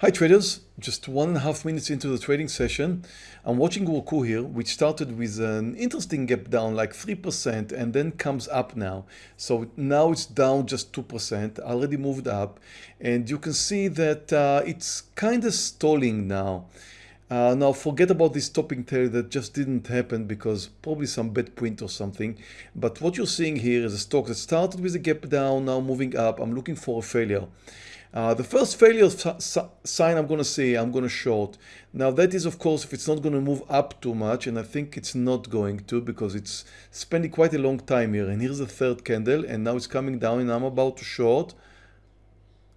Hi traders, just one and a half minutes into the trading session. I'm watching Roku here, which started with an interesting gap down like 3% and then comes up now. So now it's down just 2%, already moved up. And you can see that uh, it's kind of stalling now. Uh, now forget about this topping tail that just didn't happen because probably some bad print or something. But what you're seeing here is a stock that started with a gap down, now moving up. I'm looking for a failure. Uh, the first failure sign I'm going to see, I'm going to short. Now that is of course if it's not going to move up too much and I think it's not going to because it's spending quite a long time here and here's the third candle and now it's coming down and I'm about to short.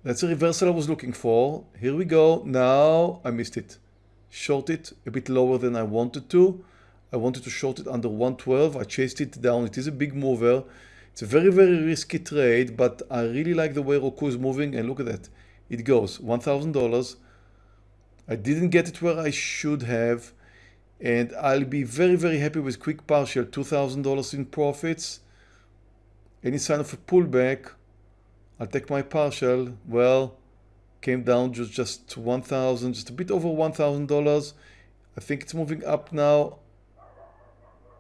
That's a reversal I was looking for. Here we go. Now I missed it. Short it a bit lower than I wanted to. I wanted to short it under 112. I chased it down. It is a big mover. It's a very, very risky trade, but I really like the way Roku is moving and look at that. It goes $1,000. I didn't get it where I should have and I'll be very, very happy with quick partial $2,000 in profits. Any sign of a pullback, I'll take my partial. Well, came down just, just 1,000, just a bit over $1,000. I think it's moving up now.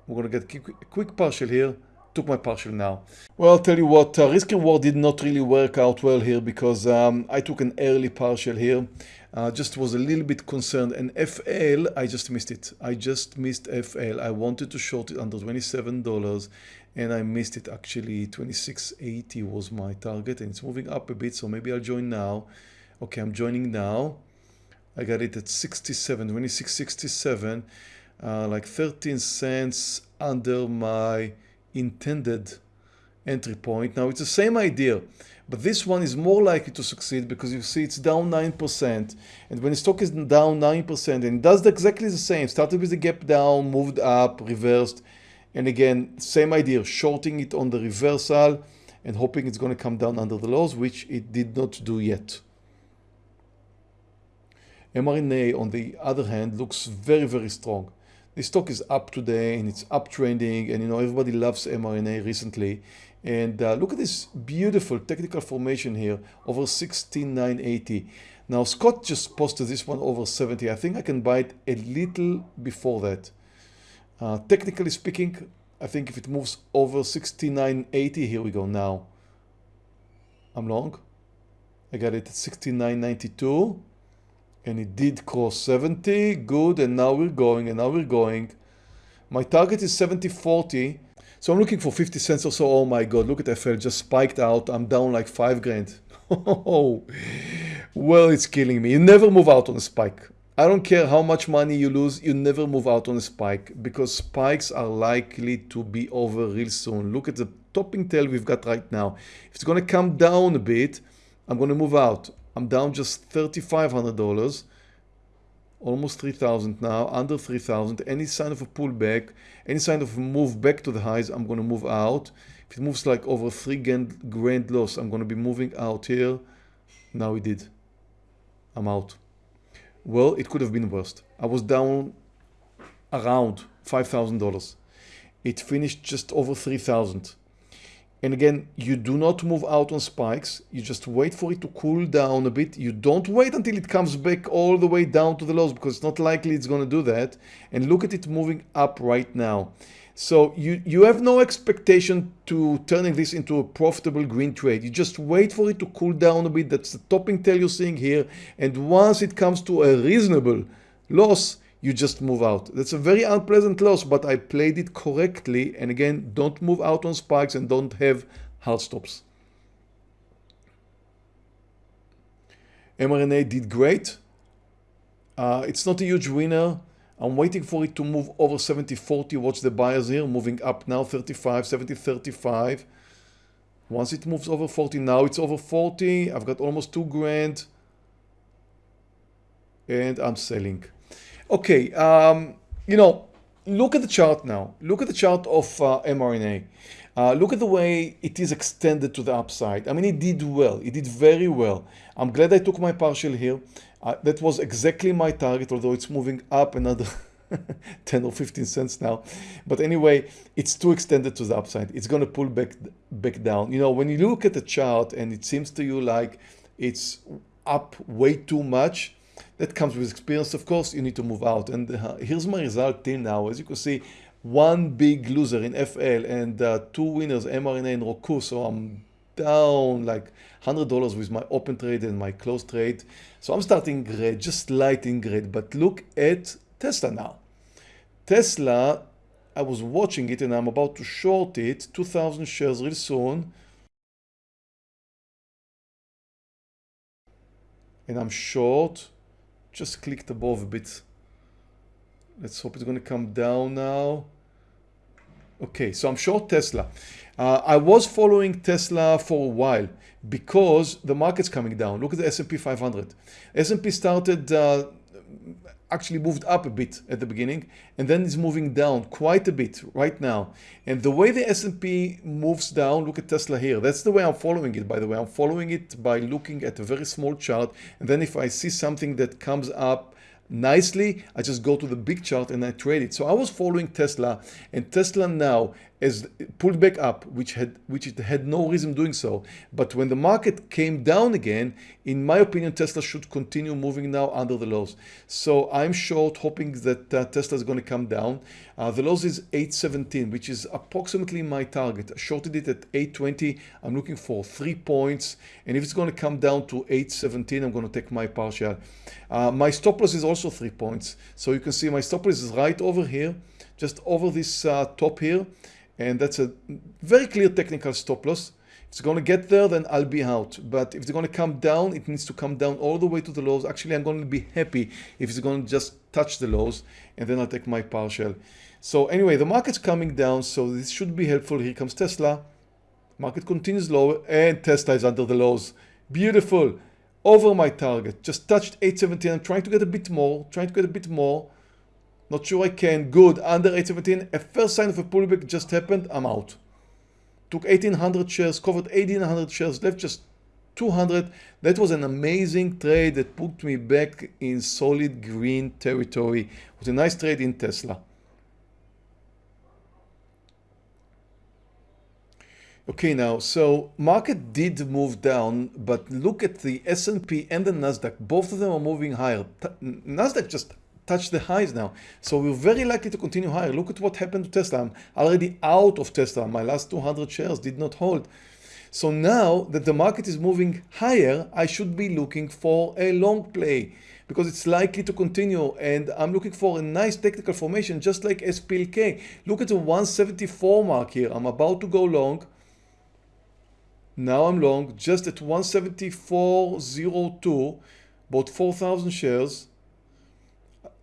We're going to get a quick partial here took my partial now. Well, I'll tell you what, uh, risk reward did not really work out well here because um, I took an early partial here. Uh, just was a little bit concerned and FL, I just missed it. I just missed FL. I wanted to short it under $27 and I missed it actually. 26.80 was my target and it's moving up a bit. So maybe I'll join now. Okay, I'm joining now. I got it at 67, 26.67, uh, like 13 cents under my intended entry point. Now it's the same idea, but this one is more likely to succeed because you see it's down 9%. And when the stock is down 9% and it does exactly the same, started with a gap down, moved up, reversed. And again, same idea, shorting it on the reversal and hoping it's going to come down under the lows, which it did not do yet. mRNA, on the other hand, looks very, very strong. The stock is up today and it's uptrending and you know everybody loves mRNA recently. And uh, look at this beautiful technical formation here over 16980 now Scott just posted this one over 70 I think I can buy it a little before that. Uh, technically speaking I think if it moves over 6980 here we go now. I'm long I got it at 6992 and it did cross 70 good and now we're going and now we're going. My target is 70 40 so i'm looking for 50 cents or so. Oh my god look at fl just spiked out. I'm down like five grand. Oh well it's killing me. You never move out on a spike. I don't care how much money you lose you never move out on a spike because spikes are likely to be over real soon. Look at the topping tail we've got right now. If it's going to come down a bit i'm going to move out I'm down just $3,500, almost 3,000 now, under 3,000. Any sign of a pullback, any sign of a move back to the highs, I'm going to move out. If it moves like over 3 grand, grand loss, I'm going to be moving out here. Now it did. I'm out. Well, it could have been worse. I was down around $5,000. It finished just over 3,000. And again, you do not move out on spikes. You just wait for it to cool down a bit. You don't wait until it comes back all the way down to the lows because it's not likely it's going to do that. And look at it moving up right now. So you, you have no expectation to turning this into a profitable green trade. You just wait for it to cool down a bit. That's the topping tail you're seeing here. And once it comes to a reasonable loss, you just move out. That's a very unpleasant loss, but I played it correctly. And again, don't move out on spikes and don't have hard stops. mRNA did great. Uh, it's not a huge winner. I'm waiting for it to move over 70, 40. Watch the buyers here moving up now 35, 70, 35. Once it moves over 40, now it's over 40. I've got almost two grand and I'm selling. Okay, um, you know, look at the chart now. Look at the chart of uh, mRNA. Uh, look at the way it is extended to the upside. I mean, it did well. It did very well. I'm glad I took my partial here. Uh, that was exactly my target, although it's moving up another 10 or 15 cents now. But anyway, it's too extended to the upside. It's going to pull back, back down. You know, when you look at the chart and it seems to you like it's up way too much. That comes with experience, of course, you need to move out. And uh, here's my result till now. As you can see, one big loser in FL and uh, two winners, mRNA and Roku. So I'm down like $100 with my open trade and my close trade. So I'm starting red, just light in red. But look at Tesla now. Tesla, I was watching it and I'm about to short it, 2,000 shares real soon. And I'm short, just clicked above a bit. Let's hope it's going to come down now. Okay, so I'm short Tesla. Uh, I was following Tesla for a while because the market's coming down. Look at the S&P 500. S&P started, uh, actually moved up a bit at the beginning and then is moving down quite a bit right now. And the way the S&P moves down, look at Tesla here. That's the way I'm following it, by the way. I'm following it by looking at a very small chart. And then if I see something that comes up nicely, I just go to the big chart and I trade it. So I was following Tesla and Tesla now has pulled back up, which had which it had no reason doing so. But when the market came down again, in my opinion, Tesla should continue moving now under the lows. So I'm short, hoping that uh, Tesla is going to come down. Uh, the lows is 817, which is approximately my target. I shorted it at 820. I'm looking for three points. And if it's going to come down to 817, I'm going to take my partial. Uh, my stop loss is also three points. So you can see my stop loss is right over here, just over this uh, top here and that's a very clear technical stop loss. If it's going to get there, then I'll be out. But if it's going to come down, it needs to come down all the way to the lows. Actually, I'm going to be happy if it's going to just touch the lows, and then I'll take my partial. So anyway, the market's coming down, so this should be helpful. Here comes Tesla. Market continues low, and Tesla is under the lows. Beautiful. Over my target. Just touched 817. I'm trying to get a bit more, trying to get a bit more. Not sure I can. Good. Under 817. A first sign of a pullback just happened. I'm out. Took 1800 shares, covered 1800 shares, left just 200. That was an amazing trade that put me back in solid green territory. It was a nice trade in Tesla. Okay, now, so market did move down, but look at the S&P and the Nasdaq. Both of them are moving higher. Nasdaq just touch the highs now. So we're very likely to continue higher. Look at what happened to Tesla. I'm already out of Tesla. My last 200 shares did not hold. So now that the market is moving higher, I should be looking for a long play because it's likely to continue and I'm looking for a nice technical formation just like SPLK. Look at the 174 mark here. I'm about to go long. Now I'm long just at 174.02, bought 4,000 shares.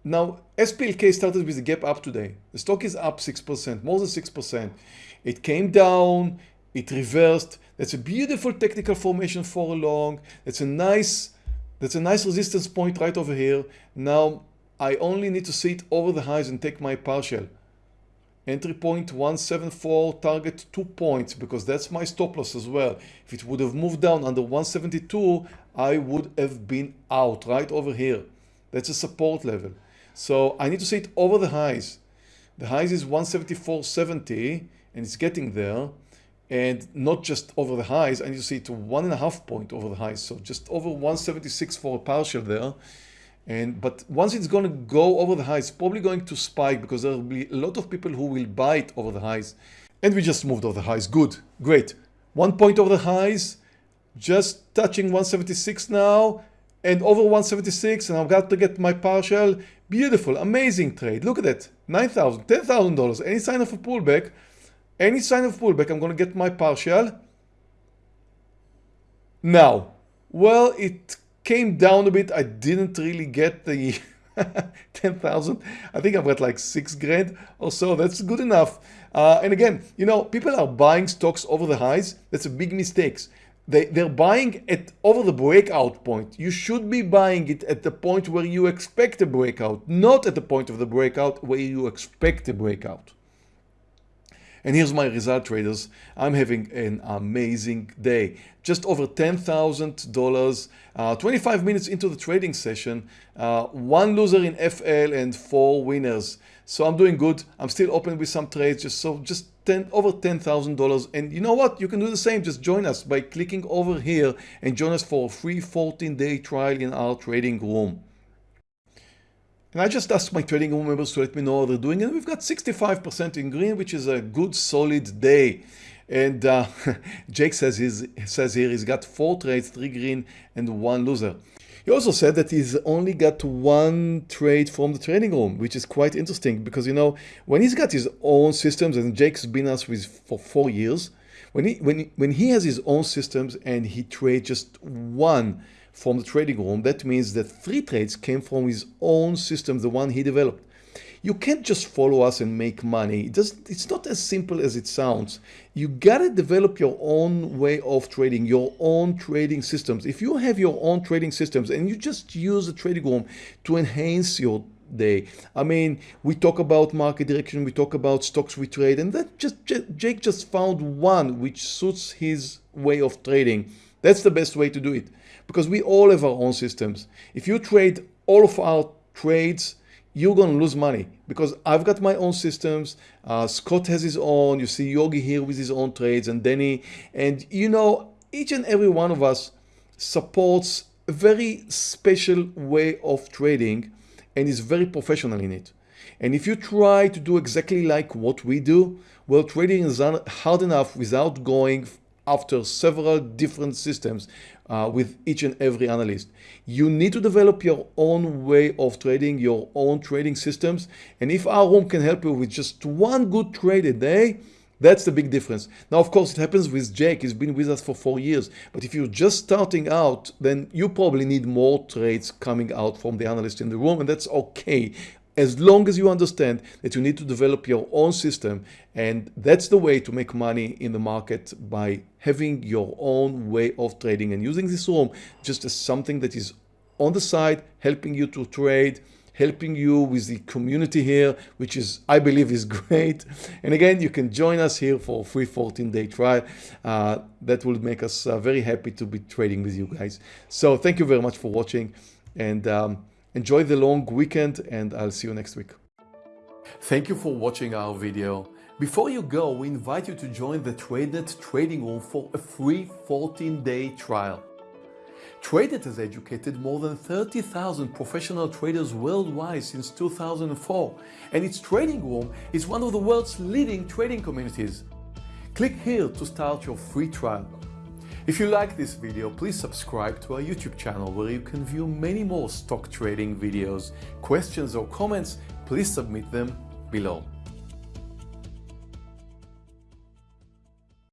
Now, SPLK started with a gap up today. The stock is up 6%, more than 6%. It came down, it reversed. That's a beautiful technical formation for a long. That's a nice, that's a nice resistance point right over here. Now, I only need to see it over the highs and take my partial. Entry point 174, target 2 points because that's my stop loss as well. If it would have moved down under 172, I would have been out right over here. That's a support level. So I need to see it over the highs. The highs is 174.70 and it's getting there. And not just over the highs, I need to see it to one and a half point over the highs. So just over 176 for a partial there. And but once it's going to go over the highs, probably going to spike because there will be a lot of people who will buy it over the highs. And we just moved over the highs. Good, great. One point over the highs, just touching 176 now and over 176 and I've got to get my partial. Beautiful, amazing trade. Look at that, 9,000, $10,000. Any sign of a pullback, any sign of pullback, I'm going to get my partial. Now, well, it came down a bit. I didn't really get the 10,000. I think I've got like six grand or so. That's good enough. Uh, and again, you know, people are buying stocks over the highs. That's a big mistake. They, they're buying it over the breakout point. You should be buying it at the point where you expect a breakout, not at the point of the breakout where you expect a breakout. And here's my result traders. I'm having an amazing day. Just over $10,000, uh, 25 minutes into the trading session, uh, one loser in FL and four winners. So I'm doing good. I'm still open with some trades, just so just 10, over $10,000. And you know what? You can do the same. Just join us by clicking over here and join us for a free 14 day trial in our trading room. And I just asked my trading room members to let me know how they're doing and we've got 65% in green, which is a good solid day. And uh, Jake says, he's, says here he's got four trades, three green and one loser. He also said that he's only got one trade from the trading room, which is quite interesting because, you know, when he's got his own systems and Jake's been us with for four years, when he, when, when he has his own systems and he trades just one from the trading room, that means that three trades came from his own system, the one he developed. You can't just follow us and make money. It does, it's not as simple as it sounds. You gotta develop your own way of trading, your own trading systems. If you have your own trading systems and you just use the trading room to enhance your day. I mean, we talk about market direction, we talk about stocks we trade, and that just Jake just found one which suits his way of trading. That's the best way to do it because we all have our own systems. If you trade all of our trades, you're going to lose money because I've got my own systems. Uh, Scott has his own. You see Yogi here with his own trades and Danny. And you know, each and every one of us supports a very special way of trading and is very professional in it. And if you try to do exactly like what we do, well, trading is hard enough without going after several different systems uh, with each and every analyst. You need to develop your own way of trading, your own trading systems. And if our room can help you with just one good trade a day, that's the big difference. Now, of course, it happens with Jake. He's been with us for four years. But if you're just starting out, then you probably need more trades coming out from the analyst in the room, and that's okay as long as you understand that you need to develop your own system and that's the way to make money in the market by having your own way of trading and using this room just as something that is on the side helping you to trade helping you with the community here which is I believe is great and again you can join us here for a free 14 day trial uh, that will make us uh, very happy to be trading with you guys so thank you very much for watching and um, Enjoy the long weekend and I'll see you next week. Thank you for watching our video. Before you go, we invite you to join the TradeNet trading room for a free 14-day trial. TradeNet has educated more than 30,000 professional traders worldwide since 2004 and its trading room is one of the world's leading trading communities. Click here to start your free trial. If you like this video, please subscribe to our YouTube channel where you can view many more stock trading videos. Questions or comments, please submit them below.